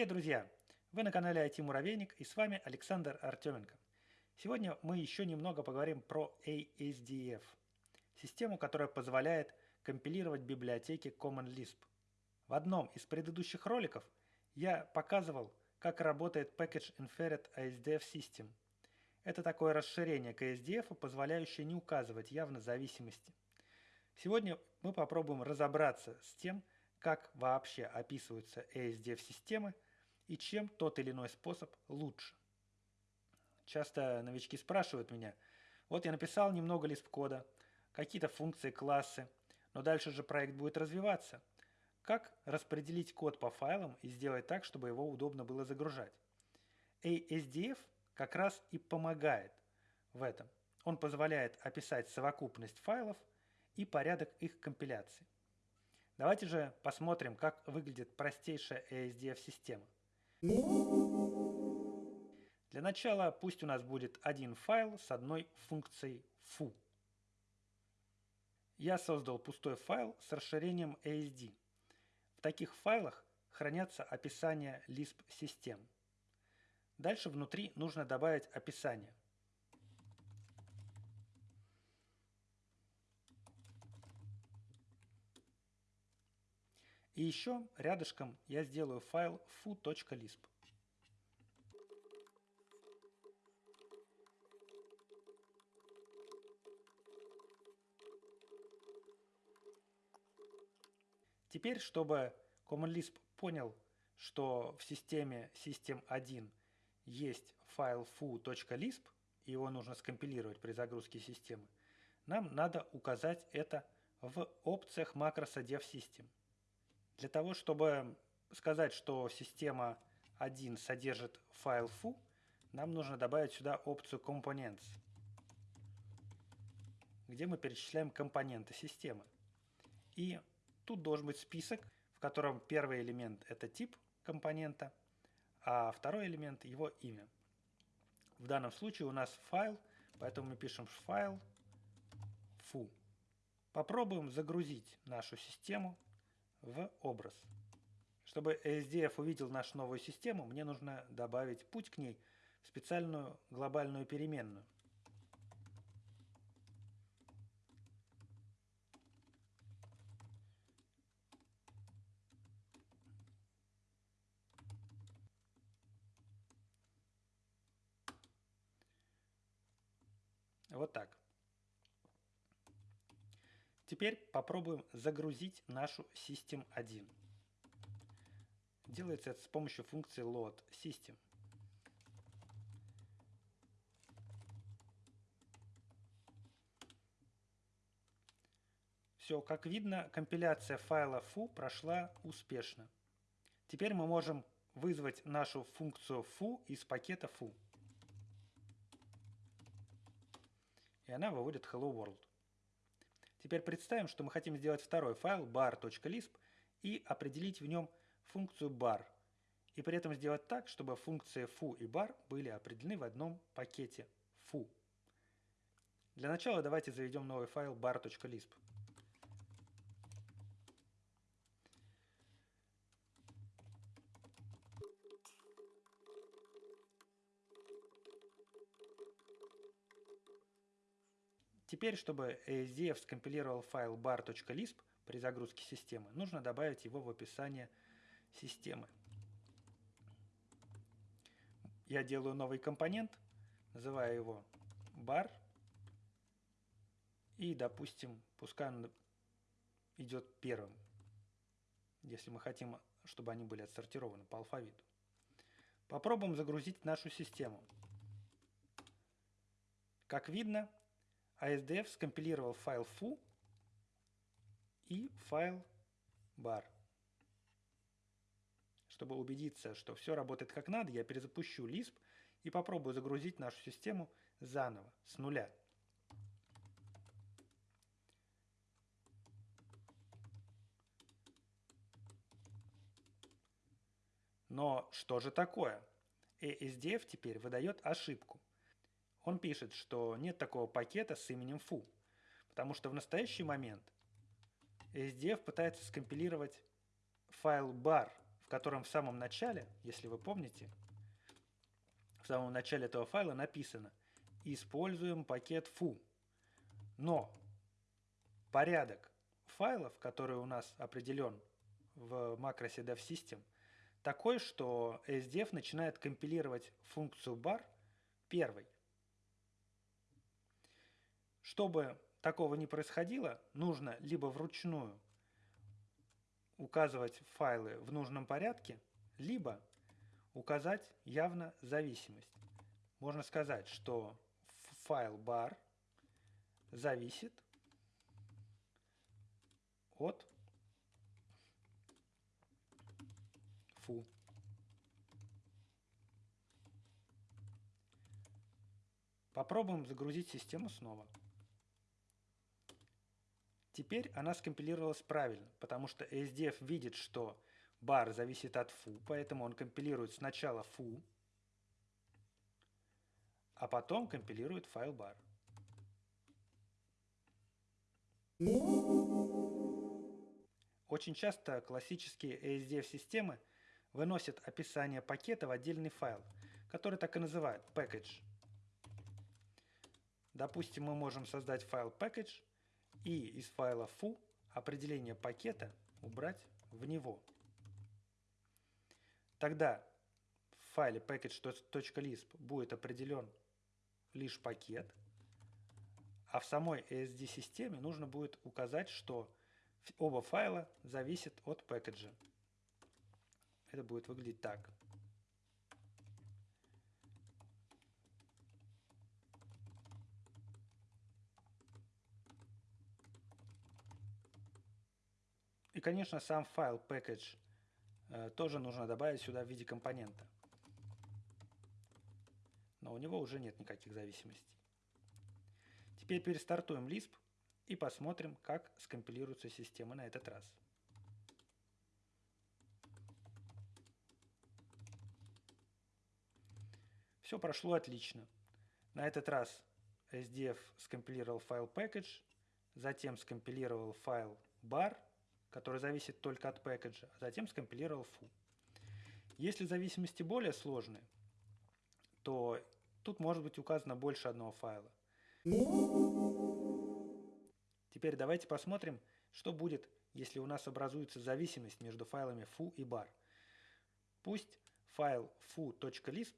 Привет, друзья! Вы на канале IT Муравейник и с вами Александр Артеменко. Сегодня мы еще немного поговорим про ASDF, систему, которая позволяет компилировать библиотеки Common Lisp. В одном из предыдущих роликов я показывал, как работает Package Inferred ASDF System. Это такое расширение к ASDF, позволяющее не указывать явно зависимости. Сегодня мы попробуем разобраться с тем, как вообще описываются ASDF-системы и чем тот или иной способ лучше. Часто новички спрашивают меня, вот я написал немного лист-кода, какие-то функции, классы, но дальше же проект будет развиваться. Как распределить код по файлам и сделать так, чтобы его удобно было загружать? ASDF как раз и помогает в этом. Он позволяет описать совокупность файлов и порядок их компиляции. Давайте же посмотрим, как выглядит простейшая ASDF-система. Для начала пусть у нас будет один файл с одной функцией foo. Я создал пустой файл с расширением ASD. В таких файлах хранятся описания Lisp-систем. Дальше внутри нужно добавить описание. И еще рядышком я сделаю файл foo.lisp. Теперь, чтобы Common Lisp понял, что в системе System1 есть файл foo.lisp, и его нужно скомпилировать при загрузке системы, нам надо указать это в опциях макроса DevSystem. Для того, чтобы сказать, что система 1 содержит файл foo, нам нужно добавить сюда опцию Components, где мы перечисляем компоненты системы. И тут должен быть список, в котором первый элемент – это тип компонента, а второй элемент – его имя. В данном случае у нас файл, поэтому мы пишем файл foo. Попробуем загрузить нашу систему в образ. Чтобы SDF увидел нашу новую систему, мне нужно добавить путь к ней в специальную глобальную переменную. Вот так. Теперь попробуем загрузить нашу System 1. Делается это с помощью функции load system. Все, как видно, компиляция файла foo прошла успешно. Теперь мы можем вызвать нашу функцию foo из пакета foo. И она выводит hello world. Теперь представим, что мы хотим сделать второй файл bar.lisp и определить в нем функцию bar. И при этом сделать так, чтобы функции foo и bar были определены в одном пакете foo. Для начала давайте заведем новый файл bar.lisp. Теперь, чтобы ASDF скомпилировал файл bar.lisp при загрузке системы, нужно добавить его в описание системы. Я делаю новый компонент, называю его bar. И, допустим, пускай он идет первым, если мы хотим, чтобы они были отсортированы по алфавиту. Попробуем загрузить нашу систему. Как видно, ASDF скомпилировал файл foo и файл bar. Чтобы убедиться, что все работает как надо, я перезапущу Lisp и попробую загрузить нашу систему заново, с нуля. Но что же такое? ASDF теперь выдает ошибку. Он пишет, что нет такого пакета с именем foo, потому что в настоящий момент SDF пытается скомпилировать файл bar, котором в самом начале, если вы помните, в самом начале этого файла написано «Используем пакет foo». Но порядок файлов, который у нас определен в макросе devsystem, такой, что SDF начинает компилировать функцию bar первой. Чтобы такого не происходило, нужно либо вручную указывать файлы в нужном порядке, либо указать явно зависимость. Можно сказать, что файл bar зависит от фу. Попробуем загрузить систему снова. Теперь она скомпилировалась правильно, потому что SDF видит, что бар зависит от фу, поэтому он компилирует сначала фу, а потом компилирует файл бар. Очень часто классические ASDF-системы выносят описание пакета в отдельный файл, который так и называют package. Допустим, мы можем создать файл package и из файла foo определение пакета убрать в него. Тогда в файле package.lisp будет определен лишь пакет, а в самой ASD-системе нужно будет указать, что оба файла зависят от пэкэджа. Это будет выглядеть так. И, конечно, сам файл package э, тоже нужно добавить сюда в виде компонента. Но у него уже нет никаких зависимостей. Теперь перестартуем Lisp и посмотрим, как скомпилируется система на этот раз. Все прошло отлично. На этот раз SDF скомпилировал файл package, затем скомпилировал файл bar – который зависит только от пэкэджа, а затем скомпилировал foo. Если зависимости более сложные, то тут может быть указано больше одного файла. Теперь давайте посмотрим, что будет, если у нас образуется зависимость между файлами foo и bar. Пусть файл foo.lisp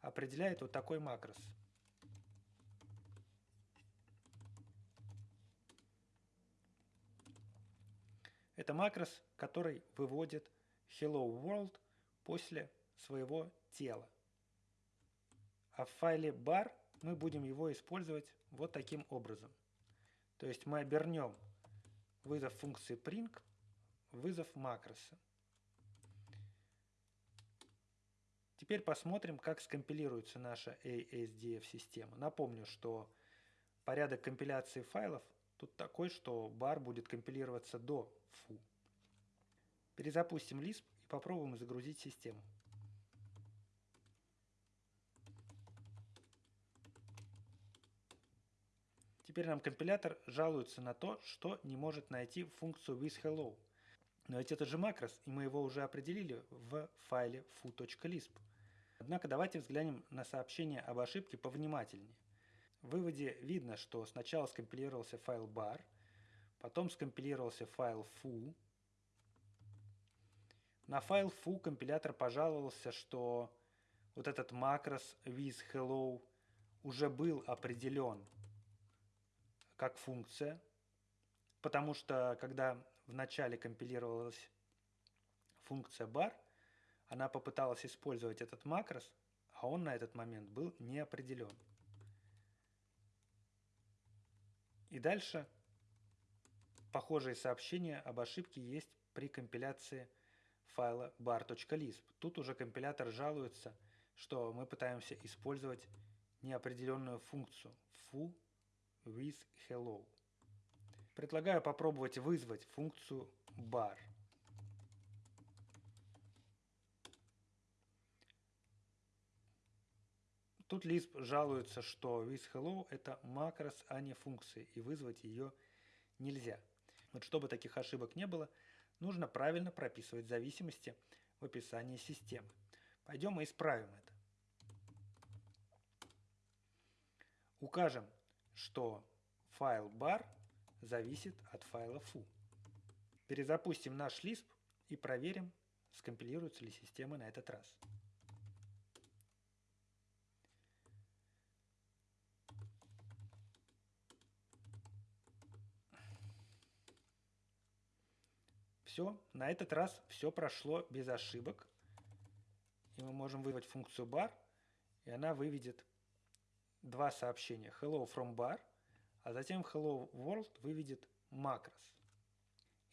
определяет вот такой макрос – Это макрос, который выводит hello world после своего тела. А в файле bar мы будем его использовать вот таким образом. То есть мы обернем вызов функции print вызов макроса. Теперь посмотрим, как скомпилируется наша ASDF-система. Напомню, что порядок компиляции файлов тут такой, что бар будет компилироваться до Фу. Перезапустим Lisp и попробуем загрузить систему. Теперь нам компилятор жалуется на то, что не может найти функцию withHello. Но ведь это же макрос, и мы его уже определили в файле foo.lisp. Однако давайте взглянем на сообщение об ошибке повнимательнее. В выводе видно, что сначала скомпилировался файл bar – Потом скомпилировался файл foo. На файл foo компилятор пожаловался, что вот этот макрос with уже был определен как функция, потому что когда в начале компилировалась функция bar, она попыталась использовать этот макрос, а он на этот момент был не определен. И дальше Похожие сообщения об ошибке есть при компиляции файла bar.lisp. Тут уже компилятор жалуется, что мы пытаемся использовать неопределенную функцию foo with hello. Предлагаю попробовать вызвать функцию bar. Тут Lisp жалуется, что with hello это макрос, а не функция, и вызвать ее нельзя. Вот чтобы таких ошибок не было, нужно правильно прописывать зависимости в описании системы. Пойдем и исправим это. Укажем, что файл bar зависит от файла foo. Перезапустим наш Lisp и проверим, скомпилируется ли система на этот раз. Все, на этот раз все прошло без ошибок. И мы можем вызвать функцию bar, и она выведет два сообщения. Hello from bar, а затем hello world выведет макрос.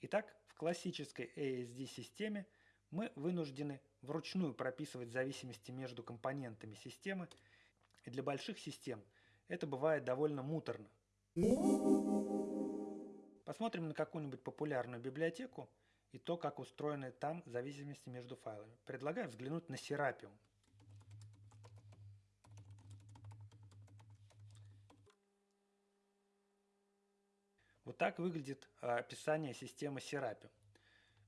Итак, в классической ASD-системе мы вынуждены вручную прописывать зависимости между компонентами системы, и для больших систем это бывает довольно муторно. Посмотрим на какую-нибудь популярную библиотеку и то, как устроены там зависимости между файлами. Предлагаю взглянуть на Serapium. Вот так выглядит а, описание системы Serapium.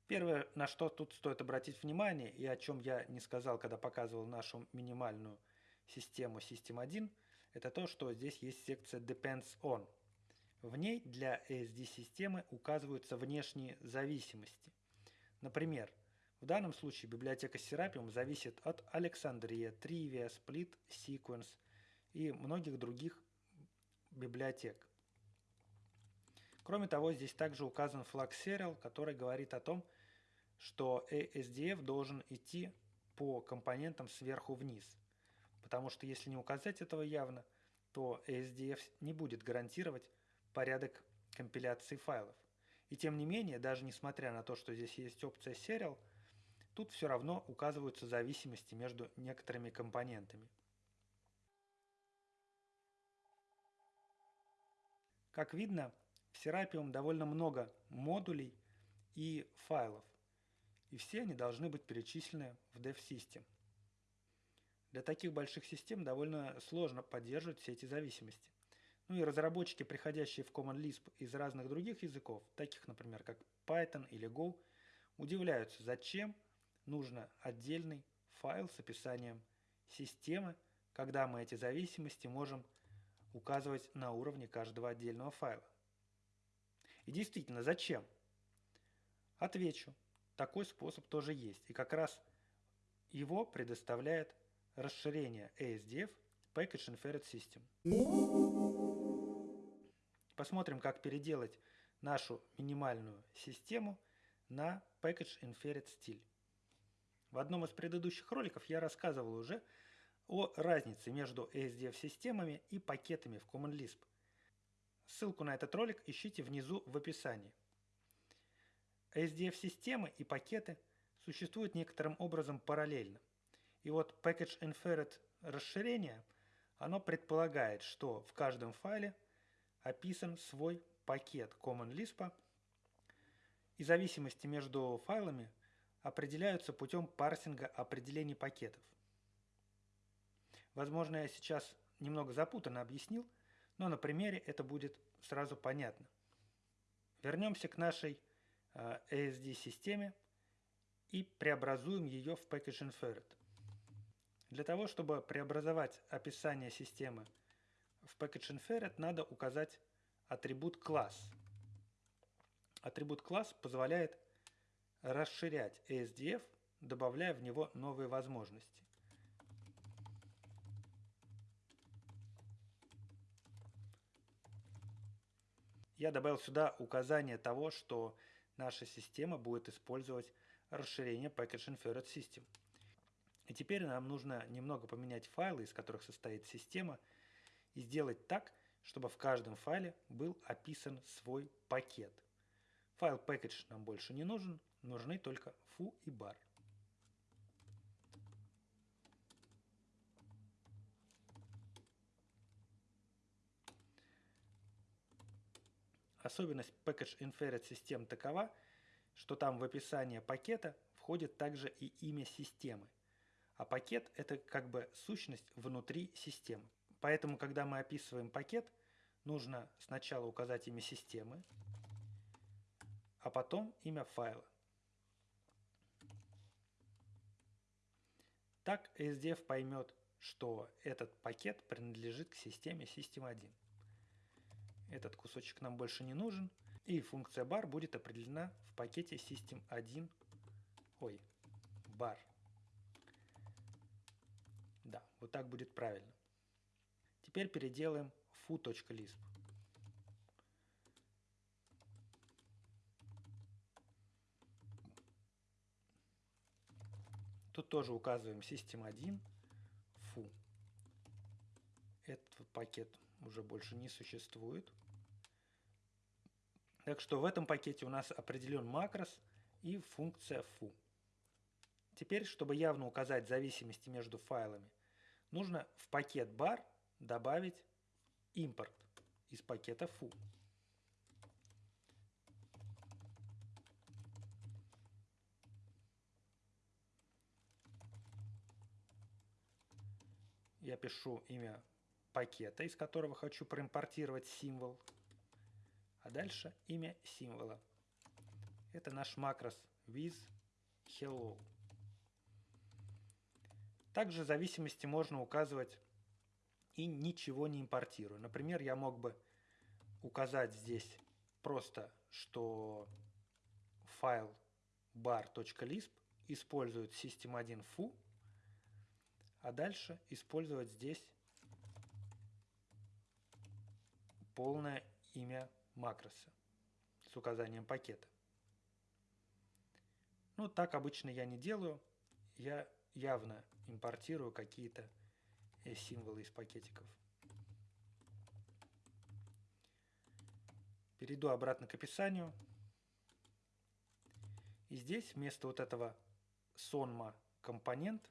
Первое, на что тут стоит обратить внимание, и о чем я не сказал, когда показывал нашу минимальную систему System1, это то, что здесь есть секция Depends On. В ней для ASD-системы указываются внешние зависимости. Например, в данном случае библиотека Serapium зависит от Alexandria, Trivia, Split, Sequence и многих других библиотек. Кроме того, здесь также указан флаг Serial, который говорит о том, что ASDF должен идти по компонентам сверху вниз. Потому что если не указать этого явно, то ASDF не будет гарантировать порядок компиляции файлов. И тем не менее, даже несмотря на то, что здесь есть опция Serial, тут все равно указываются зависимости между некоторыми компонентами. Как видно, в Serapium довольно много модулей и файлов, и все они должны быть перечислены в DevSystem. Для таких больших систем довольно сложно поддерживать все эти зависимости. Ну и разработчики, приходящие в Common Lisp из разных других языков, таких, например, как Python или Go, удивляются, зачем нужно отдельный файл с описанием системы, когда мы эти зависимости можем указывать на уровне каждого отдельного файла. И действительно, зачем? Отвечу, такой способ тоже есть. И как раз его предоставляет расширение ASDF Package Inferred System. Посмотрим, как переделать нашу минимальную систему на Package Inferred стиль. В одном из предыдущих роликов я рассказывал уже о разнице между ASDF-системами и пакетами в Common Lisp. Ссылку на этот ролик ищите внизу в описании. ASDF-системы и пакеты существуют некоторым образом параллельно. И вот Package Inferred расширение, оно предполагает, что в каждом файле описан свой пакет Common Lisp, и зависимости между файлами определяются путем парсинга определений пакетов. Возможно, я сейчас немного запутанно объяснил, но на примере это будет сразу понятно. Вернемся к нашей э, ASD-системе и преобразуем ее в Package Inferred. Для того, чтобы преобразовать описание системы в package inferred надо указать атрибут класс. Атрибут класс позволяет расширять ASDF, добавляя в него новые возможности. Я добавил сюда указание того, что наша система будет использовать расширение Package Inferred System. И теперь нам нужно немного поменять файлы, из которых состоит система, и сделать так, чтобы в каждом файле был описан свой пакет. Файл package нам больше не нужен, нужны только foo и bar. Особенность Package Inferred систем такова, что там в описание пакета входит также и имя системы. А пакет – это как бы сущность внутри системы. Поэтому, когда мы описываем пакет, нужно сначала указать имя системы, а потом имя файла. Так SDF поймет, что этот пакет принадлежит к системе System1. Этот кусочек нам больше не нужен, и функция bar будет определена в пакете System1, ой, bar. Да, вот так будет правильно. Теперь переделаем foo.lisp. Тут тоже указываем System1, foo. Этот пакет уже больше не существует. Так что в этом пакете у нас определен макрос и функция foo. Теперь, чтобы явно указать зависимости между файлами, нужно в пакет bar добавить импорт из пакета foo. Я пишу имя пакета, из которого хочу проимпортировать символ. А дальше имя символа. Это наш макрос with hello. Также зависимости можно указывать и ничего не импортируя. Например, я мог бы указать здесь просто, что файл bar.lisp использует system1 foo, а дальше использовать здесь полное имя макроса с указанием пакета. Ну, так обычно я не делаю. Я явно импортирую какие-то символы из пакетиков. Перейду обратно к описанию. И здесь вместо вот этого sonma компонент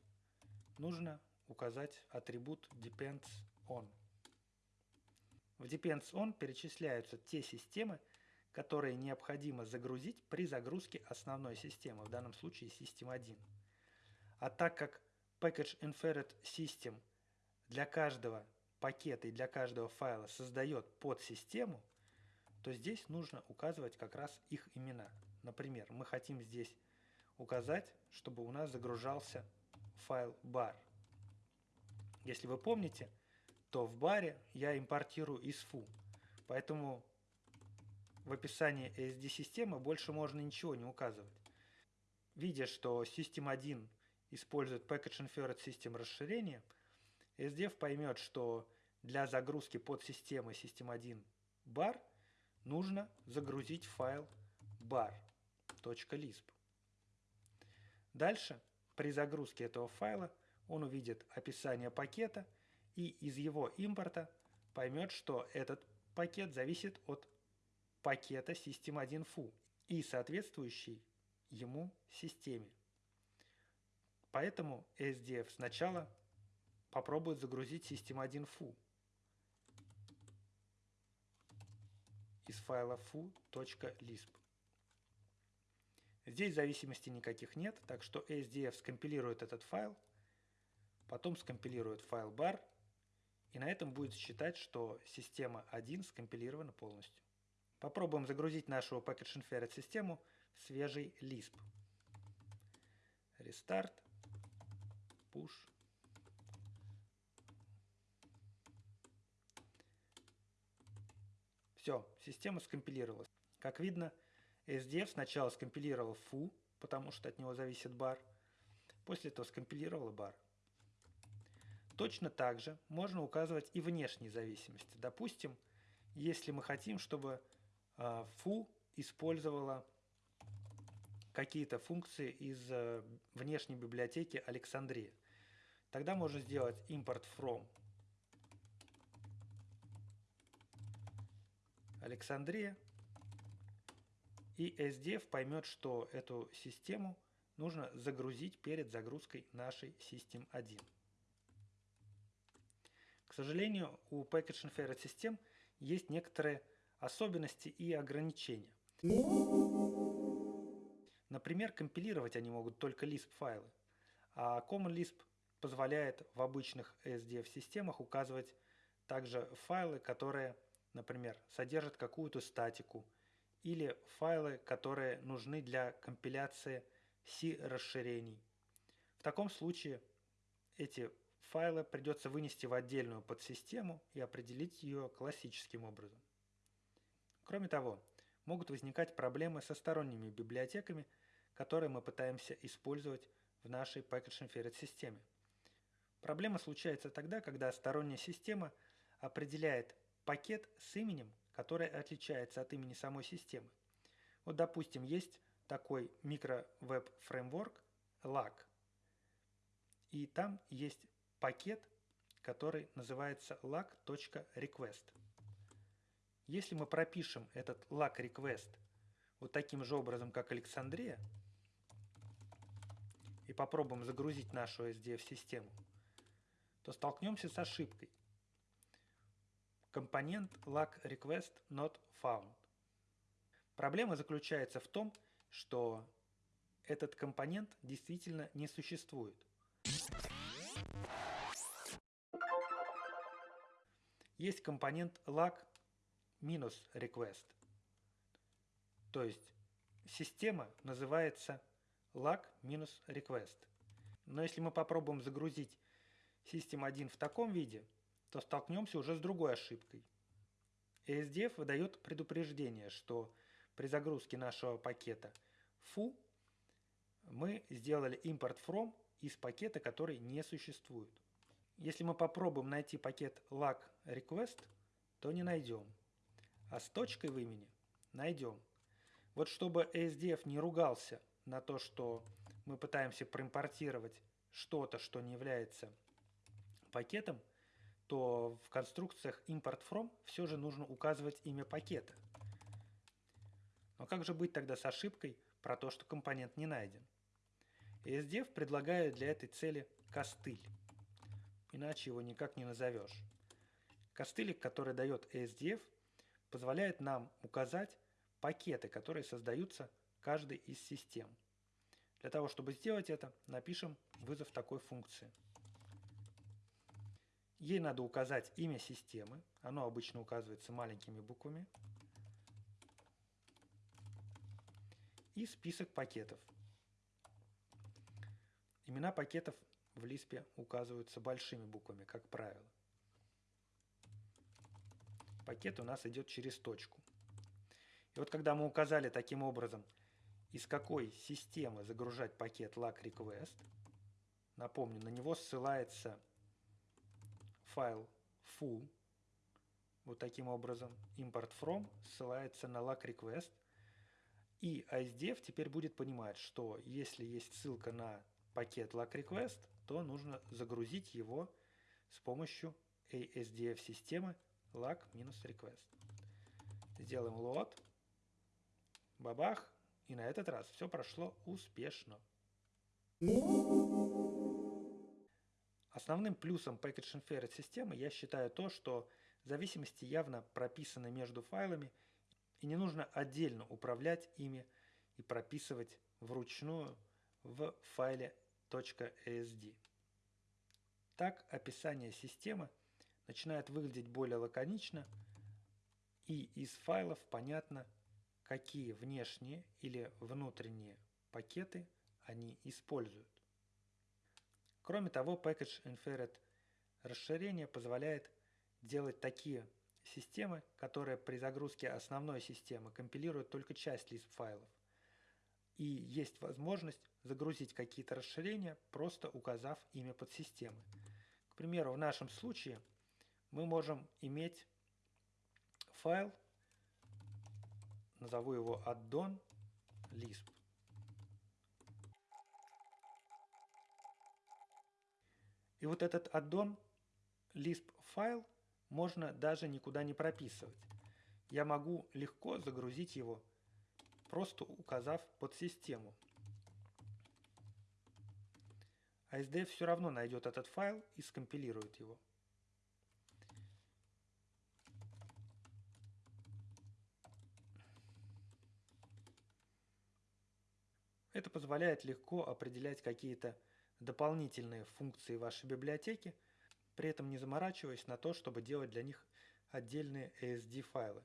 нужно указать атрибут depends on. В depends on перечисляются те системы, которые необходимо загрузить при загрузке основной системы, в данном случае System 1. А так как Package Inferred System для каждого пакета и для каждого файла создает подсистему, то здесь нужно указывать как раз их имена. Например, мы хотим здесь указать, чтобы у нас загружался файл bar. Если вы помните, то в баре я импортирую из foo. Поэтому в описании SD-системы больше можно ничего не указывать. Видя, что System 1 использует Package Inferred System расширение, SDF поймет, что для загрузки подсистемы System1 bar нужно загрузить файл bar.lisp. Дальше, при загрузке этого файла, он увидит описание пакета и из его импорта поймет, что этот пакет зависит от пакета System1 foo и соответствующей ему системе. Поэтому SDF сначала попробует загрузить System1 foo из файла foo.lisp. Здесь зависимости никаких нет, так что SDF скомпилирует этот файл, потом скомпилирует файл bar, и на этом будет считать, что система 1 скомпилирована полностью. Попробуем загрузить нашу Package Inferred систему в свежий Lisp. Restart push. Все, система скомпилировалась. Как видно, SDF сначала скомпилировал foo, потому что от него зависит бар, после этого скомпилировал бар. Точно так же можно указывать и внешние зависимости. Допустим, если мы хотим, чтобы а, foo использовала какие-то функции из э, внешней библиотеки Александрия. Тогда можно сделать import from Александрия, и SDF поймет, что эту систему нужно загрузить перед загрузкой нашей System 1. К сожалению, у Package Inferred систем есть некоторые особенности и ограничения. Например, компилировать они могут только Lisp файлы, а Common Lisp позволяет в обычных SDF-системах указывать также файлы, которые, например, содержат какую-то статику, или файлы, которые нужны для компиляции C-расширений. В таком случае эти файлы придется вынести в отдельную подсистему и определить ее классическим образом. Кроме того, могут возникать проблемы со сторонними библиотеками, которые мы пытаемся использовать в нашей Package Inferred системе. Проблема случается тогда, когда сторонняя система определяет пакет с именем, который отличается от имени самой системы. Вот, допустим, есть такой микро-веб-фреймворк LAC, и там есть пакет, который называется lag.request. Если мы пропишем этот lag request вот таким же образом, как Александрия, и попробуем загрузить нашу SDF-систему, то столкнемся с ошибкой. Компонент lag request not found. Проблема заключается в том, что этот компонент действительно не существует. Есть компонент lag минус request. То есть система называется lag минус request. Но если мы попробуем загрузить System1 в таком виде, то столкнемся уже с другой ошибкой. ASDF выдает предупреждение, что при загрузке нашего пакета foo мы сделали import from из пакета, который не существует. Если мы попробуем найти пакет lag request, то не найдем. А с точкой в имени найдем. Вот чтобы ASDF не ругался на то, что мы пытаемся проимпортировать что-то, что не является пакетом, то в конструкциях import from все же нужно указывать имя пакета. Но как же быть тогда с ошибкой про то, что компонент не найден? SDF предлагает для этой цели костыль. Иначе его никак не назовешь. Костылик, который дает SDF, позволяет нам указать пакеты, которые создаются каждой из систем. Для того, чтобы сделать это, напишем вызов такой функции. Ей надо указать имя системы, оно обычно указывается маленькими буквами, и список пакетов. Имена пакетов в Лиспе указываются большими буквами, как правило. Пакет у нас идет через точку. И вот когда мы указали таким образом, из какой системы загружать пакет lag request, напомню, на него ссылается файл foo, вот таким образом, import from ссылается на lag request, и ISDF теперь будет понимать, что если есть ссылка на пакет lag request, то нужно загрузить его с помощью ASDF системы lag-request. Сделаем load. Бабах. И на этот раз все прошло успешно. Основным плюсом Package Inferred системы я считаю то, что зависимости явно прописаны между файлами и не нужно отдельно управлять ими и прописывать вручную в файле .asd. Так описание системы начинает выглядеть более лаконично и из файлов понятно, какие внешние или внутренние пакеты они используют. Кроме того, Package Inferred расширение позволяет делать такие системы, которые при загрузке основной системы компилируют только часть лист файлов. И есть возможность загрузить какие-то расширения, просто указав имя подсистемы. К примеру, в нашем случае мы можем иметь файл, назову его addon И вот этот addon lisp файл можно даже никуда не прописывать. Я могу легко загрузить его, просто указав подсистему. А SDF все равно найдет этот файл и скомпилирует его. Это позволяет легко определять какие-то дополнительные функции вашей библиотеки – при этом не заморачиваясь на то, чтобы делать для них отдельные ASD файлы.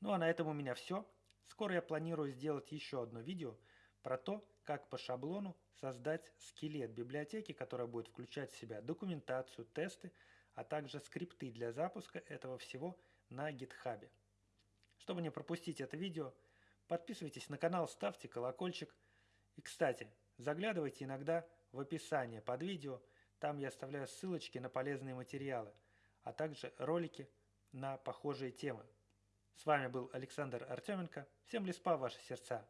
Ну а на этом у меня все. Скоро я планирую сделать еще одно видео про то, как по шаблону создать скелет библиотеки, которая будет включать в себя документацию, тесты, а также скрипты для запуска этого всего на GitHub. Чтобы не пропустить это видео, подписывайтесь на канал, ставьте колокольчик. И, кстати, заглядывайте иногда в описание под видео, там я оставляю ссылочки на полезные материалы, а также ролики на похожие темы. С вами был Александр Артеменко. Всем леспа ваши сердца!